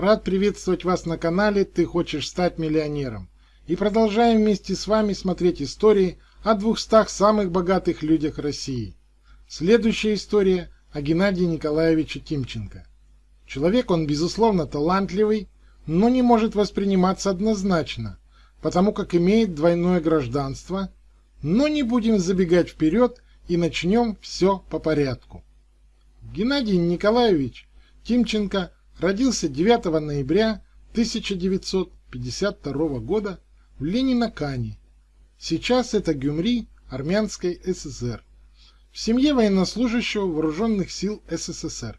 Рад приветствовать вас на канале «Ты хочешь стать миллионером» и продолжаем вместе с вами смотреть истории о 200 самых богатых людях России. Следующая история о Геннадии Николаевиче Тимченко. Человек он, безусловно, талантливый, но не может восприниматься однозначно, потому как имеет двойное гражданство, но не будем забегать вперед и начнем все по порядку. Геннадий Николаевич Тимченко родился 9 ноября 1952 года в Ленинакане. Сейчас это Гюмри Армянской ССР. В семье военнослужащего вооруженных сил СССР.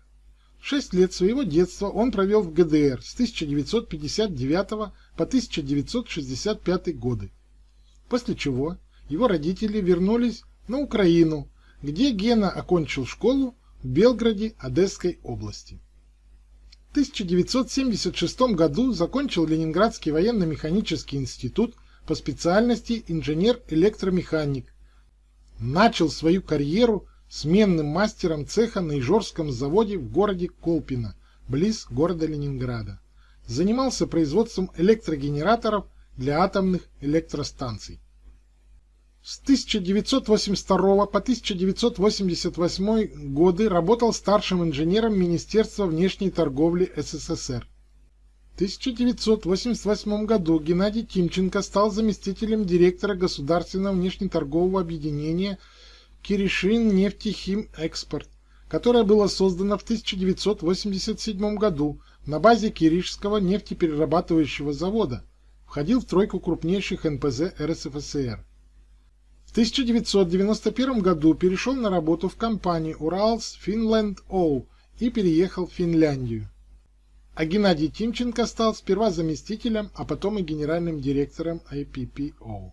Шесть лет своего детства он провел в ГДР с 1959 по 1965 годы. После чего его родители вернулись на Украину, где Гена окончил школу в Белграде Одесской области. В 1976 году закончил Ленинградский военно-механический институт по специальности инженер-электромеханик. Начал свою карьеру сменным мастером цеха на Ижорском заводе в городе Колпино, близ города Ленинграда. Занимался производством электрогенераторов для атомных электростанций. С 1982 по 1988 годы работал старшим инженером Министерства внешней торговли СССР. В 1988 году Геннадий Тимченко стал заместителем директора Государственного внешнеторгового объединения Киришин нефтехим экспорт, которое было создано в 1987 году на базе Киришского нефтеперерабатывающего завода, входил в тройку крупнейших НПЗ РСФСР. В 1991 году перешел на работу в компанию Уралс Finland O и переехал в Финляндию. А Геннадий Тимченко стал сперва заместителем, а потом и генеральным директором IPPO.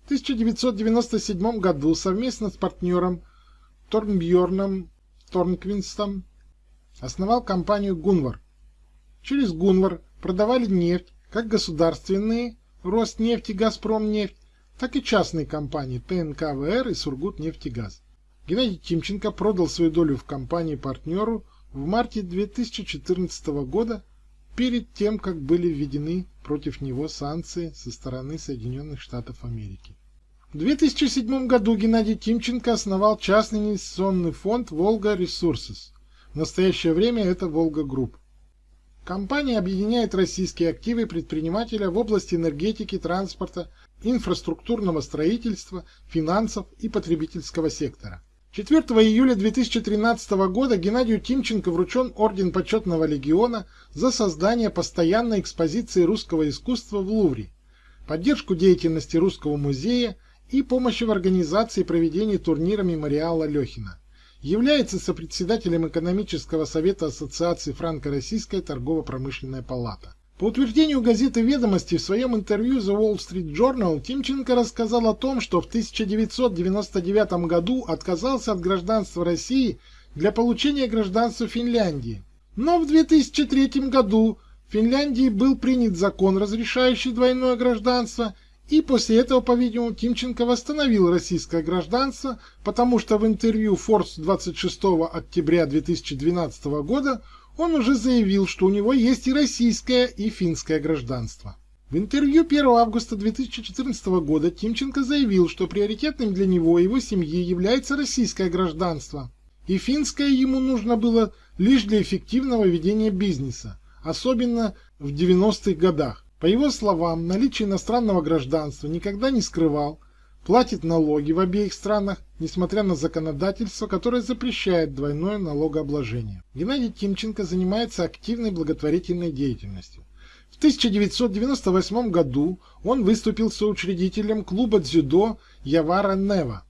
В 1997 году совместно с партнером Торнбьорном Торнквинстом основал компанию Гунвар. Через Гунвар продавали нефть как государственные Роснефть и Газпромнефть, так и частные компании ТНК-ВР и Сургутнефтегаз. Геннадий Тимченко продал свою долю в компании партнеру в марте 2014 года перед тем, как были введены против него санкции со стороны Соединенных Штатов Америки. В 2007 году Геннадий Тимченко основал частный инвестиционный фонд «Волга Ресурсес». В настоящее время это «Волга Групп». Компания объединяет российские активы предпринимателя в области энергетики, транспорта, инфраструктурного строительства, финансов и потребительского сектора. 4 июля 2013 года Геннадию Тимченко вручен Орден Почетного Легиона за создание постоянной экспозиции русского искусства в Лувре, поддержку деятельности Русского музея и помощи в организации и проведении турнира мемориала Алехина. Является сопредседателем экономического совета Ассоциации Франко-Российская торгово-промышленная палата. По утверждению газеты «Ведомости» в своем интервью The Wall Street Journal Тимченко рассказал о том, что в 1999 году отказался от гражданства России для получения гражданства Финляндии. Но в 2003 году в Финляндии был принят закон, разрешающий двойное гражданство, и после этого, по-видимому, Тимченко восстановил российское гражданство, потому что в интервью Forbes 26 октября 2012 года он уже заявил, что у него есть и российское, и финское гражданство. В интервью 1 августа 2014 года Тимченко заявил, что приоритетным для него и его семьи является российское гражданство, и финское ему нужно было лишь для эффективного ведения бизнеса, особенно в 90-х годах. По его словам, наличие иностранного гражданства никогда не скрывал, платит налоги в обеих странах, несмотря на законодательство, которое запрещает двойное налогообложение. Геннадий Тимченко занимается активной благотворительной деятельностью. В 1998 году он выступил соучредителем клуба дзюдо Явара Нева.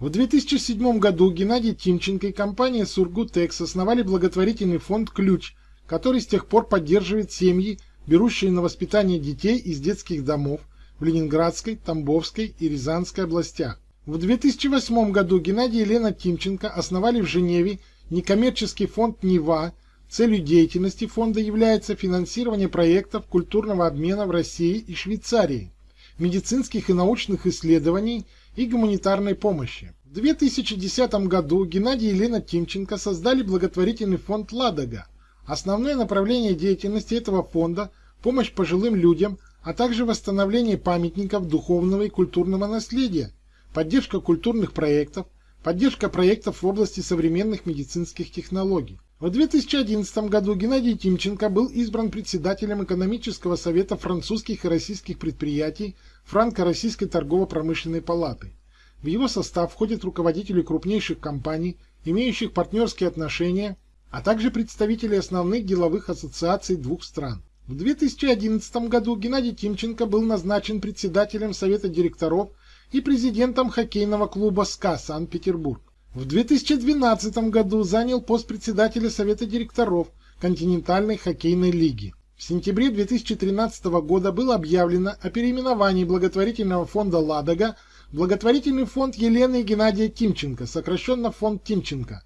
В 2007 году Геннадий Тимченко и компания Сургутекс основали благотворительный фонд «Ключ», который с тех пор поддерживает семьи, берущие на воспитание детей из детских домов, в Ленинградской, Тамбовской и Рязанской областях. В 2008 году Геннадий и Лена Тимченко основали в Женеве некоммерческий фонд «Нева». Целью деятельности фонда является финансирование проектов культурного обмена в России и Швейцарии, медицинских и научных исследований и гуманитарной помощи. В 2010 году Геннадий и Лена Тимченко создали благотворительный фонд «Ладога», Основное направление деятельности этого фонда – помощь пожилым людям, а также восстановление памятников духовного и культурного наследия, поддержка культурных проектов, поддержка проектов в области современных медицинских технологий. В 2011 году Геннадий Тимченко был избран председателем экономического совета французских и российских предприятий Франко-Российской торгово-промышленной палаты. В его состав входят руководители крупнейших компаний, имеющих партнерские отношения а также представители основных деловых ассоциаций двух стран. В 2011 году Геннадий Тимченко был назначен председателем Совета директоров и президентом хоккейного клуба «СКА» Санкт-Петербург. В 2012 году занял пост председателя Совета директоров Континентальной хоккейной лиги. В сентябре 2013 года было объявлено о переименовании благотворительного фонда «Ладога» в благотворительный фонд Елены и Геннадия Тимченко, сокращенно фонд Тимченко –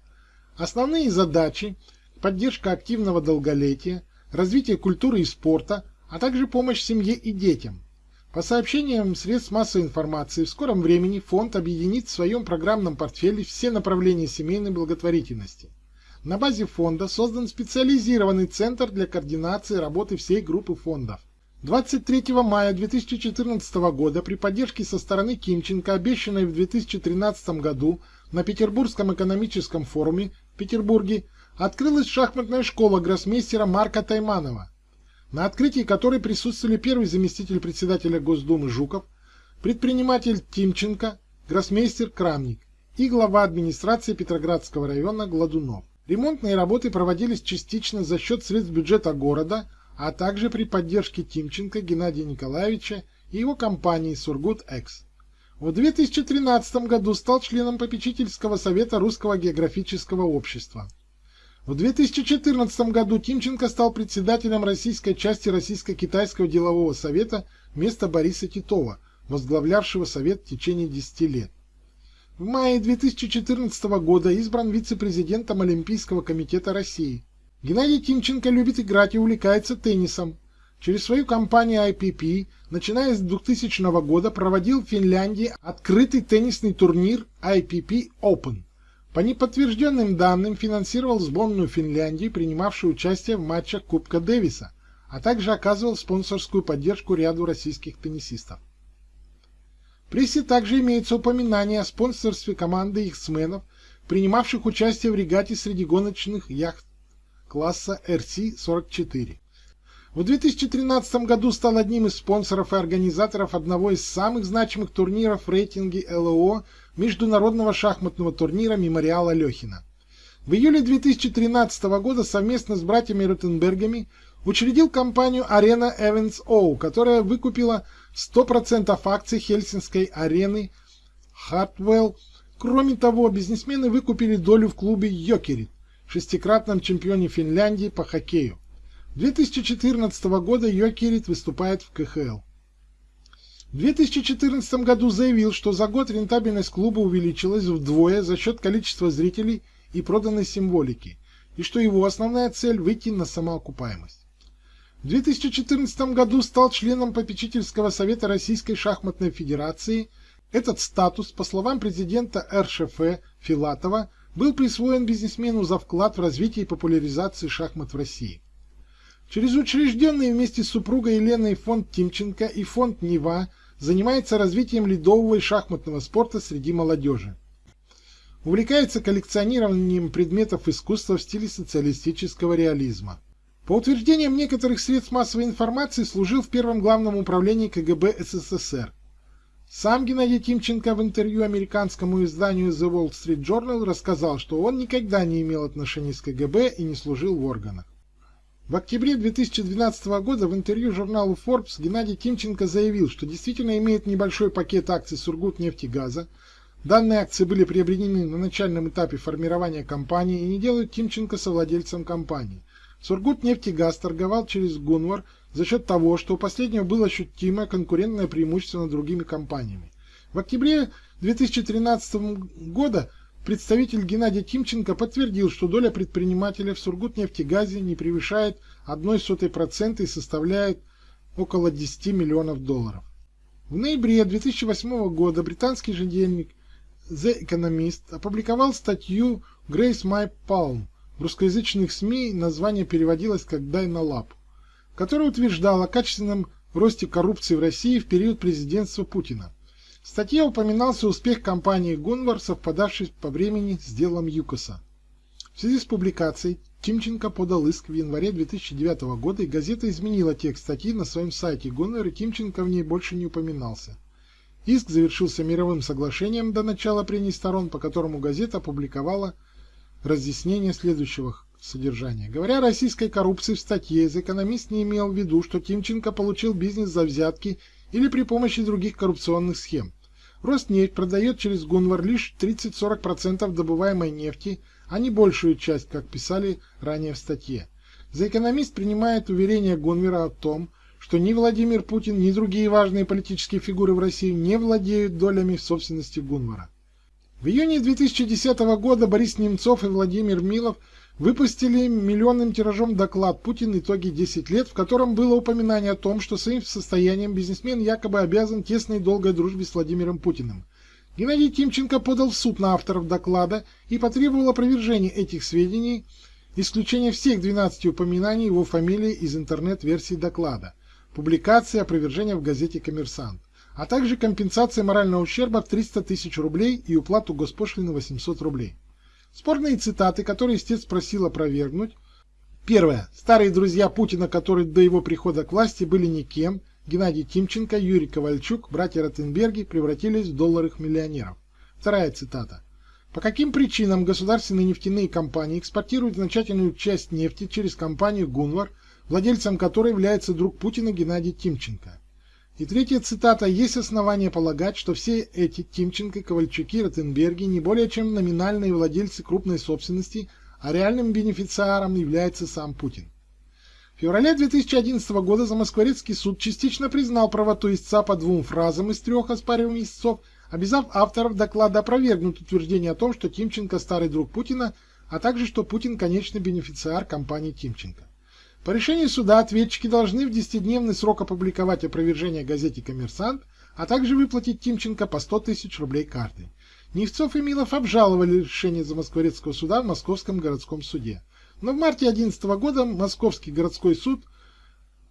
Основные задачи – поддержка активного долголетия, развитие культуры и спорта, а также помощь семье и детям. По сообщениям средств массовой информации, в скором времени фонд объединит в своем программном портфеле все направления семейной благотворительности. На базе фонда создан специализированный центр для координации работы всей группы фондов. 23 мая 2014 года при поддержке со стороны Кимченко, обещанной в 2013 году на Петербургском экономическом форуме, Петербурге открылась шахматная школа гроссмейстера Марка Тайманова, на открытии которой присутствовали первый заместитель председателя Госдумы Жуков, предприниматель Тимченко, гроссмейстер Крамник и глава администрации Петроградского района Гладунов. Ремонтные работы проводились частично за счет средств бюджета города, а также при поддержке Тимченко Геннадия Николаевича и его компании «Сургут-Экс». В 2013 году стал членом попечительского совета Русского географического общества. В 2014 году Тимченко стал председателем российской части Российско-Китайского делового совета вместо Бориса Титова, возглавлявшего совет в течение 10 лет. В мае 2014 года избран вице-президентом Олимпийского комитета России. Геннадий Тимченко любит играть и увлекается теннисом. Через свою компанию IPP, начиная с 2000 года, проводил в Финляндии открытый теннисный турнир IPP Open. По неподтвержденным данным финансировал сборную Финляндии, принимавшую участие в матчах Кубка Дэвиса, а также оказывал спонсорскую поддержку ряду российских теннисистов. В прессе также имеется упоминание о спонсорстве команды X-менов, принимавших участие в регате среди гоночных яхт класса RC-44. В 2013 году стал одним из спонсоров и организаторов одного из самых значимых турниров в рейтинге ЛО международного шахматного турнира «Мемориал Алехина». В июле 2013 года совместно с братьями Ротенбергами учредил компанию Arena Events O, которая выкупила 100% акций Хельсинской арены Хартвелл. Кроме того, бизнесмены выкупили долю в клубе Йокерит, шестикратном чемпионе Финляндии по хоккею. 2014 года Йокерит выступает в КХЛ. В 2014 году заявил, что за год рентабельность клуба увеличилась вдвое за счет количества зрителей и проданной символики, и что его основная цель – выйти на самоокупаемость. В 2014 году стал членом попечительского совета Российской шахматной федерации. Этот статус, по словам президента РШФ Филатова, был присвоен бизнесмену за вклад в развитие и популяризацию шахмат в России. Через учрежденный вместе с супругой Еленой фонд Тимченко и фонд Нева занимается развитием ледового и шахматного спорта среди молодежи. Увлекается коллекционированием предметов искусства в стиле социалистического реализма. По утверждениям некоторых средств массовой информации служил в первом главном управлении КГБ СССР. Сам Геннадий Тимченко в интервью американскому изданию The Wall Street Journal рассказал, что он никогда не имел отношений с КГБ и не служил в органах. В октябре 2012 года в интервью журналу Forbes Геннадий Тимченко заявил, что действительно имеет небольшой пакет акций Сургутнефтегаза. Данные акции были приобретены на начальном этапе формирования компании и не делают Тимченко совладельцем компании. Сургутнефтегаз торговал через Гунвар за счет того, что у последнего было ощутимое конкурентное преимущество над другими компаниями. В октябре 2013 года Представитель Геннадий Тимченко подтвердил, что доля предпринимателя в Сургутнефтегазе не превышает 0,01% и составляет около 10 миллионов долларов. В ноябре 2008 года британский ежедневник The Economist опубликовал статью Grace My Palm, В русскоязычных СМИ название переводилось как «Дай на лап», которое утверждало о качественном росте коррупции в России в период президентства Путина. В статье упоминался успех компании Гунвар, совпадавший по времени с делом ЮКОСа. В связи с публикацией Тимченко подал иск в январе 2009 года, и газета изменила текст статьи на своем сайте Гунвар, и Тимченко в ней больше не упоминался. Иск завершился мировым соглашением до начала прений сторон, по которому газета опубликовала разъяснение следующего содержания. Говоря о российской коррупции в статье, экономист не имел в виду, что Тимченко получил бизнес за взятки или при помощи других коррупционных схем. Роснефть продает через Гунвар лишь 30-40% добываемой нефти, а не большую часть, как писали ранее в статье. За экономист принимает уверение Гунвера о том, что ни Владимир Путин, ни другие важные политические фигуры в России не владеют долями в собственности Гунвара. В июне 2010 года Борис Немцов и Владимир Милов выпустили миллионным тиражом доклад «Путин. Итоги 10 лет», в котором было упоминание о том, что своим состоянием бизнесмен якобы обязан тесной и долгой дружбе с Владимиром Путиным. Геннадий Тимченко подал в суд на авторов доклада и потребовал опровержения этих сведений, исключения всех 12 упоминаний его фамилии из интернет-версии доклада, публикации опровержения в газете «Коммерсант», а также компенсации морального ущерба в 300 тысяч рублей и уплату госпошлины 800 рублей. Спорные цитаты, которые истец просил опровергнуть. Первое. Старые друзья Путина, которые до его прихода к власти были никем, Геннадий Тимченко, Юрий Ковальчук, братья Ротенберги превратились в долларовых миллионеров. Вторая цитата. По каким причинам государственные нефтяные компании экспортируют значительную часть нефти через компанию «Гунвар», владельцем которой является друг Путина Геннадий Тимченко? И третья цитата. Есть основания полагать, что все эти Тимченко, Ковальчуки, Ротенберги не более чем номинальные владельцы крупной собственности, а реальным бенефициаром является сам Путин. В феврале 2011 года Замоскворецкий суд частично признал правоту истца по двум фразам из трех оспариваемых истцов, обязав авторов доклада опровергнуть утверждение о том, что Тимченко старый друг Путина, а также что Путин конечный бенефициар компании Тимченко. По решению суда ответчики должны в 10-дневный срок опубликовать опровержение газете «Коммерсант», а также выплатить Тимченко по 100 тысяч рублей картой. Невцов и Милов обжаловали решение Замоскворецкого суда в Московском городском суде. Но в марте 2011 года Московский городской суд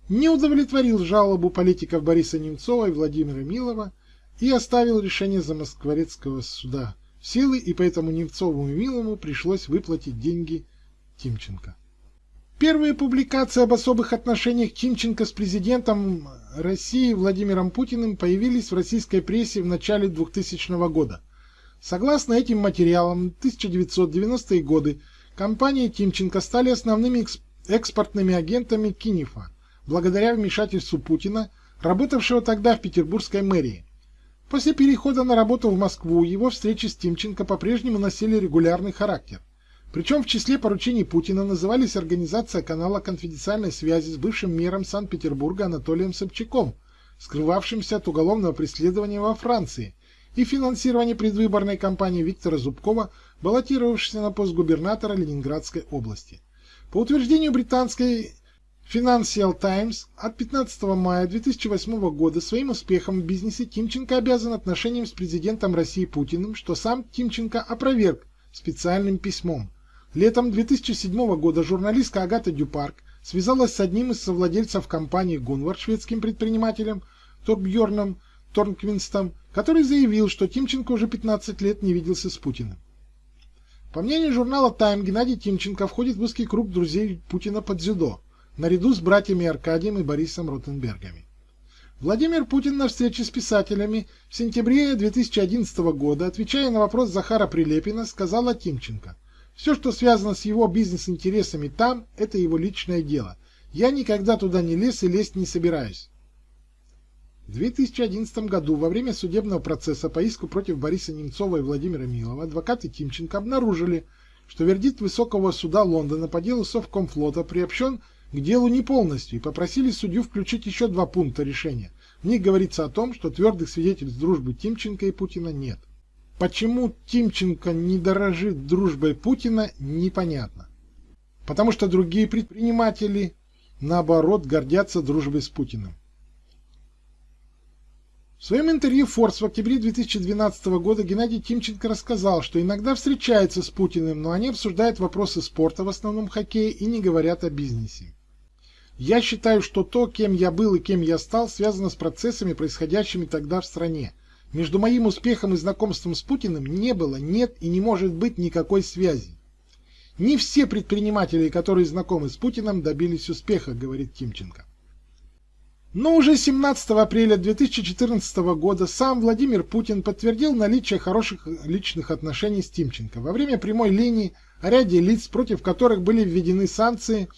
не удовлетворил жалобу политиков Бориса Немцова и Владимира Милова и оставил решение Замоскворецкого суда в силы, и поэтому Немцову и Милову пришлось выплатить деньги Тимченко. Первые публикации об особых отношениях Тимченко с президентом России Владимиром Путиным появились в российской прессе в начале 2000 года. Согласно этим материалам, в 1990-е годы компании Тимченко стали основными экспортными агентами Кинифа, благодаря вмешательству Путина, работавшего тогда в петербургской мэрии. После перехода на работу в Москву его встречи с Тимченко по-прежнему носили регулярный характер. Причем в числе поручений Путина назывались организация канала конфиденциальной связи с бывшим мэром Санкт-Петербурга Анатолием Собчаком, скрывавшимся от уголовного преследования во Франции, и финансирование предвыборной кампании Виктора Зубкова, баллотировавшегося на пост губернатора Ленинградской области. По утверждению британской Financial Times от 15 мая 2008 года своим успехом в бизнесе Тимченко обязан отношениям с президентом России Путиным, что сам Тимченко опроверг специальным письмом. Летом 2007 года журналистка Агата Дюпарк связалась с одним из совладельцев компании Гунвар, шведским предпринимателем Торбьерном Торнквинстом, который заявил, что Тимченко уже 15 лет не виделся с Путиным. По мнению журнала Time, Геннадий Тимченко входит в узкий круг друзей Путина под дзюдо, наряду с братьями Аркадием и Борисом Ротенбергами. Владимир Путин на встрече с писателями в сентябре 2011 года, отвечая на вопрос Захара Прилепина, сказал о Тимченко – все, что связано с его бизнес-интересами там, это его личное дело. Я никогда туда не лез и лезть не собираюсь. В 2011 году во время судебного процесса по иску против Бориса Немцова и Владимира Милова адвокаты Тимченко обнаружили, что вердикт Высокого суда Лондона по делу Совкомфлота приобщен к делу не полностью и попросили судью включить еще два пункта решения. В них говорится о том, что твердых свидетельств дружбы Тимченко и Путина нет. Почему Тимченко не дорожит дружбой Путина, непонятно. Потому что другие предприниматели, наоборот, гордятся дружбой с Путиным. В своем интервью Forbes в октябре 2012 года Геннадий Тимченко рассказал, что иногда встречается с Путиным, но они обсуждают вопросы спорта, в основном хоккея, и не говорят о бизнесе. Я считаю, что то, кем я был и кем я стал, связано с процессами, происходящими тогда в стране. Между моим успехом и знакомством с Путиным не было, нет и не может быть никакой связи. Не все предприниматели, которые знакомы с Путиным, добились успеха, говорит Тимченко. Но уже 17 апреля 2014 года сам Владимир Путин подтвердил наличие хороших личных отношений с Тимченко. Во время прямой линии о ряде лиц, против которых были введены санкции,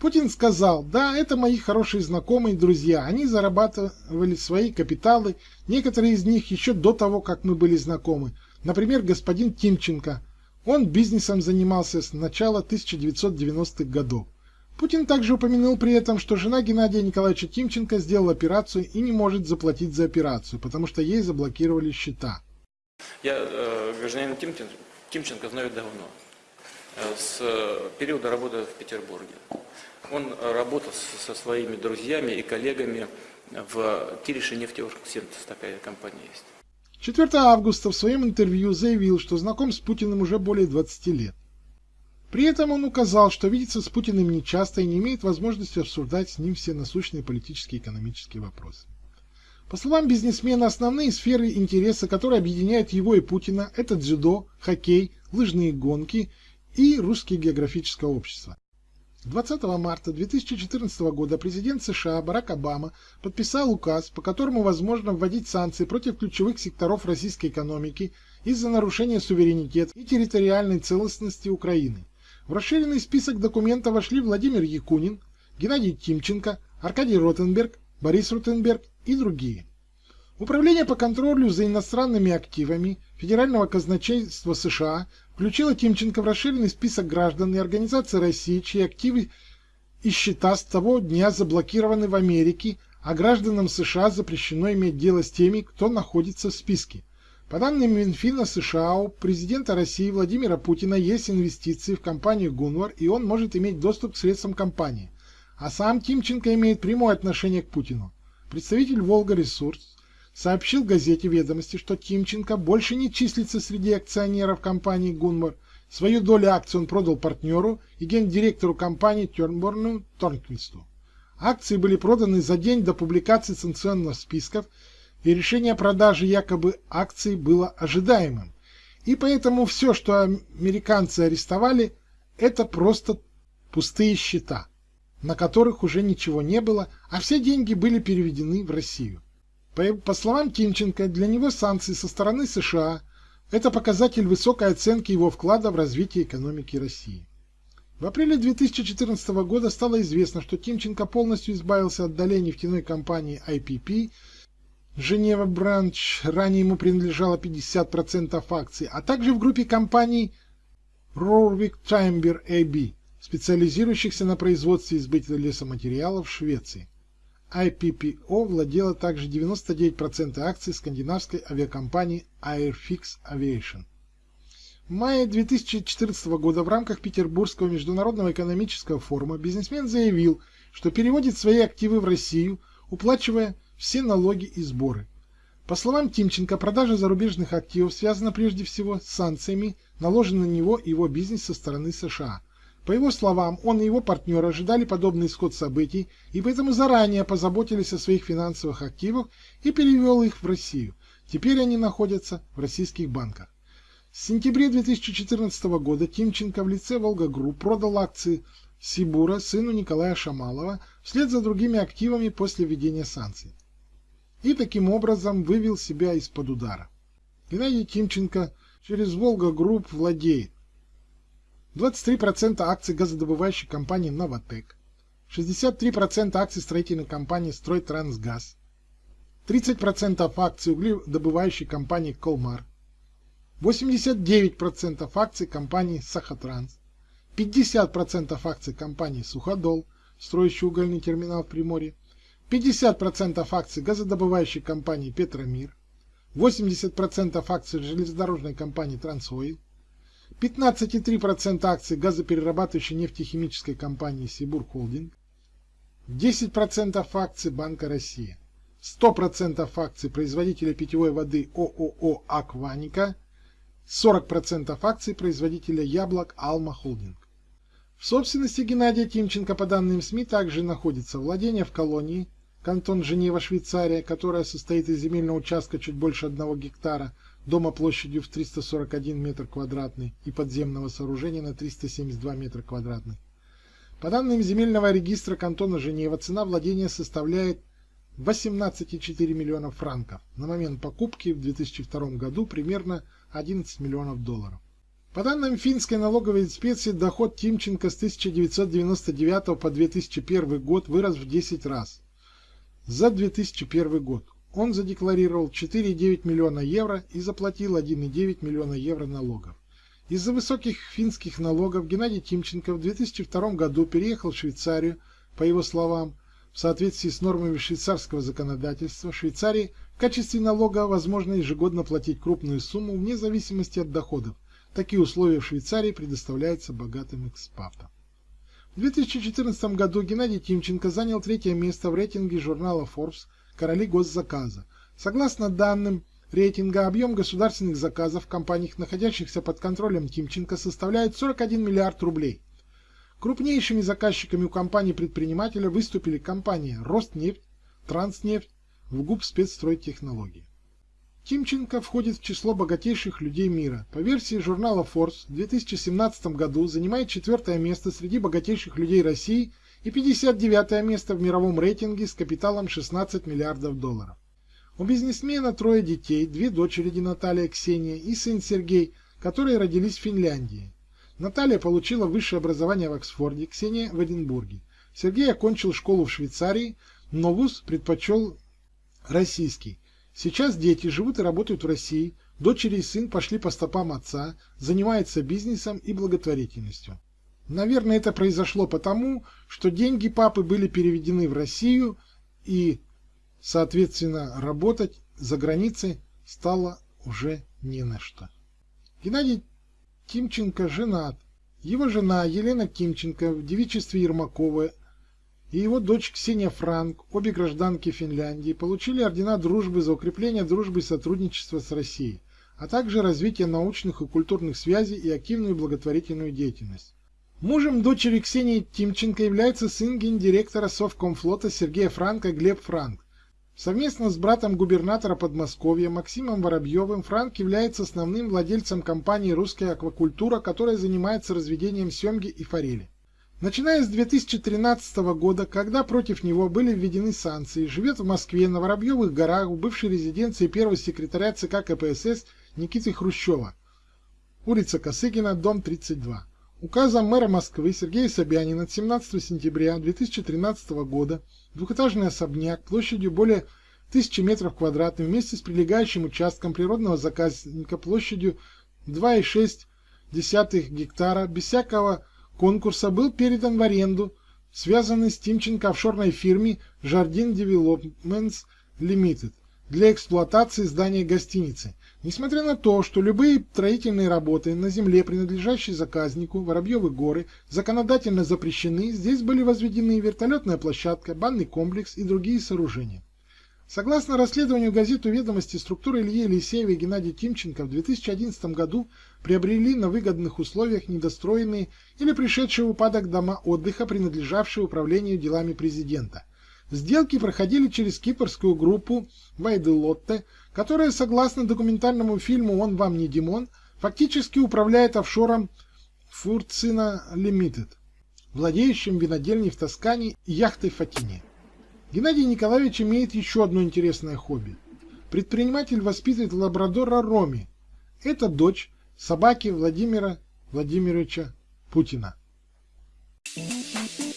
Путин сказал, да, это мои хорошие знакомые друзья, они зарабатывали свои капиталы, некоторые из них еще до того, как мы были знакомы. Например, господин Тимченко. Он бизнесом занимался с начала 1990-х годов. Путин также упомянул при этом, что жена Геннадия Николаевича Тимченко сделала операцию и не может заплатить за операцию, потому что ей заблокировали счета. Я э, гражданина Тимченко, Тимченко знаю давно, с периода работы в Петербурге. Он работал со своими друзьями и коллегами в Кирише нефтеоргсинтез, такая компания есть. 4 августа в своем интервью заявил, что знаком с Путиным уже более 20 лет. При этом он указал, что видится с Путиным нечасто и не имеет возможности обсуждать с ним все насущные политические и экономические вопросы. По словам бизнесмена, основные сферы интереса, которые объединяют его и Путина, это дзюдо, хоккей, лыжные гонки и русское географическое общество. 20 марта 2014 года президент США Барак Обама подписал указ, по которому возможно вводить санкции против ключевых секторов российской экономики из-за нарушения суверенитета и территориальной целостности Украины. В расширенный список документов вошли Владимир Якунин, Геннадий Тимченко, Аркадий Ротенберг, Борис Ротенберг и другие. Управление по контролю за иностранными активами Федерального казначейства США включило Тимченко в расширенный список граждан и организаций России, чьи активы и счета с того дня заблокированы в Америке, а гражданам США запрещено иметь дело с теми, кто находится в списке. По данным Минфина США, у президента России Владимира Путина есть инвестиции в компанию Гунвар, и он может иметь доступ к средствам компании. А сам Тимченко имеет прямое отношение к Путину. Представитель Волга Ресурс сообщил газете «Ведомости», что Тимченко больше не числится среди акционеров компании Гунвар. Свою долю акций он продал партнеру и гендиректору компании Тернборну Торнквисту. Акции были проданы за день до публикации санкционных списков и решение о продаже якобы акций было ожидаемым. И поэтому все, что американцы арестовали, это просто пустые счета, на которых уже ничего не было, а все деньги были переведены в Россию. По, по словам Тимченко, для него санкции со стороны США – это показатель высокой оценки его вклада в развитие экономики России. В апреле 2014 года стало известно, что Тимченко полностью избавился от долей нефтяной компании IPP – Женева Бранч, ранее ему принадлежало 50% акций, а также в группе компаний Rorvik Timber AB, специализирующихся на производстве и лесоматериалов в Швеции. IPPO владела также 99% акций скандинавской авиакомпании Airfix Aviation. В мае 2014 года в рамках Петербургского международного экономического форума бизнесмен заявил, что переводит свои активы в Россию, уплачивая все налоги и сборы. По словам Тимченко, продажа зарубежных активов связана прежде всего с санкциями, наложенными на него и его бизнес со стороны США. По его словам, он и его партнеры ожидали подобный исход событий и поэтому заранее позаботились о своих финансовых активах и перевел их в Россию. Теперь они находятся в российских банках. С сентября 2014 года Тимченко в лице Волга Групп продал акции Сибура сыну Николая Шамалова вслед за другими активами после введения санкций и таким образом вывел себя из-под удара. Геннадий Тимченко через Волга Групп владеет 23% акций газодобывающей компании «Новатэк», 63% акций строительной компании «Стройтрансгаз», 30% акций угледобывающей компании «Колмар», 89% акций компании «Сахатранс», 50% акций компании «Суходол», строящей угольный терминал в Приморье, 50% акций газодобывающей компании «Петромир», 80% акций железнодорожной компании «Трансойл», 15,3% акций газоперерабатывающей нефтехимической компании «Сибур Холдинг», 10% акций Банка России. 100% акций производителя питьевой воды ООО «Акваника», 40% акций производителя яблок «Алма Холдинг». В собственности Геннадия Тимченко, по данным СМИ, также находится владение в колонии, кантон Женева, Швейцария, которая состоит из земельного участка чуть больше 1 гектара, дома площадью в 341 метр квадратный и подземного сооружения на 372 метра квадратных. По данным земельного регистра кантона Женева, цена владения составляет 18,4 миллионов франков. На момент покупки в 2002 году примерно 11 миллионов долларов. По данным финской налоговой инспекции, доход Тимченко с 1999 по 2001 год вырос в 10 раз. За 2001 год он задекларировал 4,9 миллиона евро и заплатил 1,9 миллиона евро налогов. Из-за высоких финских налогов Геннадий Тимченко в 2002 году переехал в Швейцарию, по его словам, в соответствии с нормами швейцарского законодательства, в Швейцарии в качестве налога возможно ежегодно платить крупную сумму вне зависимости от доходов, Такие условия в Швейцарии предоставляются богатым экспатам. В 2014 году Геннадий Тимченко занял третье место в рейтинге журнала Forbes «Короли госзаказа». Согласно данным рейтинга, объем государственных заказов в компаниях, находящихся под контролем Тимченко, составляет 41 миллиард рублей. Крупнейшими заказчиками у компании-предпринимателя выступили компании «Ростнефть», «Транснефть», «ВГУП спецстройтехнологии». Тимченко входит в число богатейших людей мира. По версии журнала Forbes в 2017 году занимает четвертое место среди богатейших людей России и 59 место в мировом рейтинге с капиталом 16 миллиардов долларов. У бизнесмена трое детей, две дочери Наталья Ксения и сын Сергей, которые родились в Финляндии. Наталья получила высшее образование в Оксфорде, Ксения в Эдинбурге. Сергей окончил школу в Швейцарии, но вуз предпочел российский. Сейчас дети живут и работают в России, дочери и сын пошли по стопам отца, занимаются бизнесом и благотворительностью. Наверное, это произошло потому, что деньги папы были переведены в Россию и, соответственно, работать за границей стало уже не на что. Геннадий Тимченко женат. Его жена Елена Тимченко в девичестве Ермакова и его дочь Ксения Франк, обе гражданки Финляндии, получили ордена дружбы за укрепление дружбы и сотрудничества с Россией, а также развитие научных и культурных связей и активную благотворительную деятельность. Мужем дочери Ксении Тимченко является сын гендиректора Совкомфлота Сергея Франка Глеб Франк. Совместно с братом губернатора Подмосковья Максимом Воробьевым Франк является основным владельцем компании «Русская аквакультура», которая занимается разведением семги и форели. Начиная с 2013 года, когда против него были введены санкции, живет в Москве на Воробьевых горах в бывшей резиденции первого секретаря ЦК КПСС Никиты Хрущева, улица Косыгина, дом 32. Указом мэра Москвы Сергея Собянина от 17 сентября 2013 года двухэтажный особняк площадью более 1000 метров квадратных вместе с прилегающим участком природного заказника площадью 2,6 гектара без всякого конкурса был передан в аренду связанный с Тимченко офшорной фирме Jardin Developments Limited для эксплуатации здания гостиницы. Несмотря на то, что любые строительные работы на земле, принадлежащей заказнику Воробьевы горы, законодательно запрещены, здесь были возведены вертолетная площадка, банный комплекс и другие сооружения. Согласно расследованию газеты «Ведомости», структуры Ильи Елисеева и Геннадия Тимченко в 2011 году приобрели на выгодных условиях недостроенные или пришедшие в упадок дома отдыха, принадлежавшие управлению делами президента. Сделки проходили через кипрскую группу Вайделотте, которая, согласно документальному фильму «Он вам не Димон», фактически управляет офшором Фурцина Лимитед, владеющим винодельней в Тоскане и яхтой в Фатине. Геннадий Николаевич имеет еще одно интересное хобби. Предприниматель воспитывает лабрадора Роми. Это дочь собаки Владимира Владимировича Путина. Thank you.